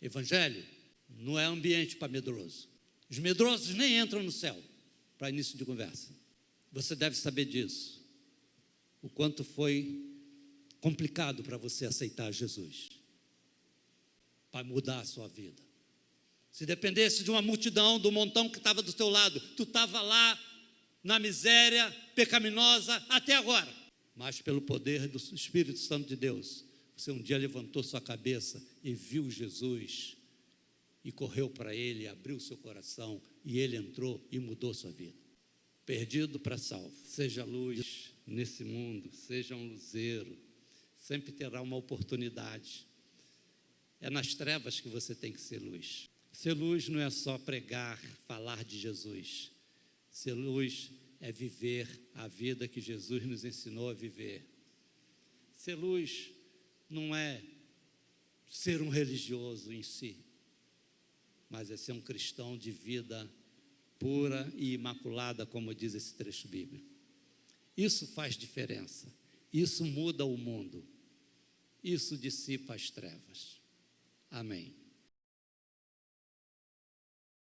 Evangelho não é ambiente para medroso. Os medrosos nem entram no céu para início de conversa. Você deve saber disso. O quanto foi complicado para você aceitar Jesus, para mudar a sua vida. Se dependesse de uma multidão, do montão que estava do teu lado, tu estava lá na miséria pecaminosa até agora. Mas pelo poder do Espírito Santo de Deus, você um dia levantou sua cabeça e viu Jesus e correu para ele, abriu seu coração e ele entrou e mudou sua vida. Perdido para salvo. Seja luz nesse mundo, seja um luzeiro, sempre terá uma oportunidade. É nas trevas que você tem que ser luz. Ser luz não é só pregar, falar de Jesus. Ser luz é viver a vida que Jesus nos ensinou a viver. Ser luz não é ser um religioso em si, mas é ser um cristão de vida pura e imaculada, como diz esse trecho bíblico. Isso faz diferença, isso muda o mundo, isso dissipa as trevas. Amém.